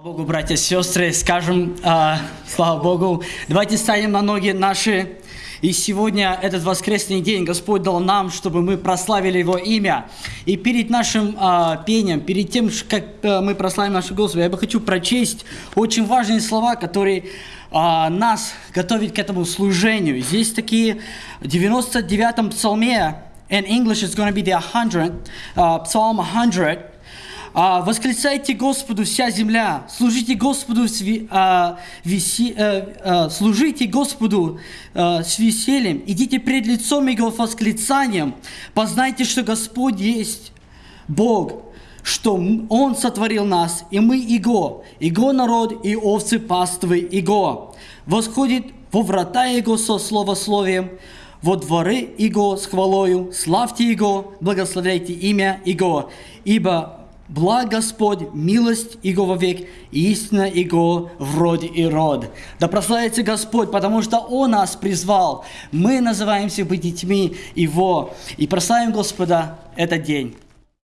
Слава Богу, братья и сестры, скажем, а, слава Богу, давайте станем на ноги наши. И сегодня, этот воскресный день, Господь дал нам, чтобы мы прославили Его имя. И перед нашим а, пением, перед тем, как а, мы прославим нашего Господа, я бы хочу прочесть очень важные слова, которые а, нас готовят к этому служению. Здесь такие в 99-м псалме, in English it's going to be the 100th, uh, Psalm 100, а, восклицайте Господу вся земля, служите Господу, с, а, веси, а, а, служите Господу а, с весельем, идите пред лицом Его восклицанием, познайте, что Господь есть Бог, что Он сотворил нас, и мы Его, Его народ и овцы паствы Его. Восходит во врата Его со словословием, во дворы Его с хвалою, славьте Его, благословляйте имя Его, ибо Благ Господь, милость Его вовек, истина Его в роде и род. Да прославится Господь, потому что Он нас призвал. Мы называемся быть детьми Его. И прославим Господа этот день.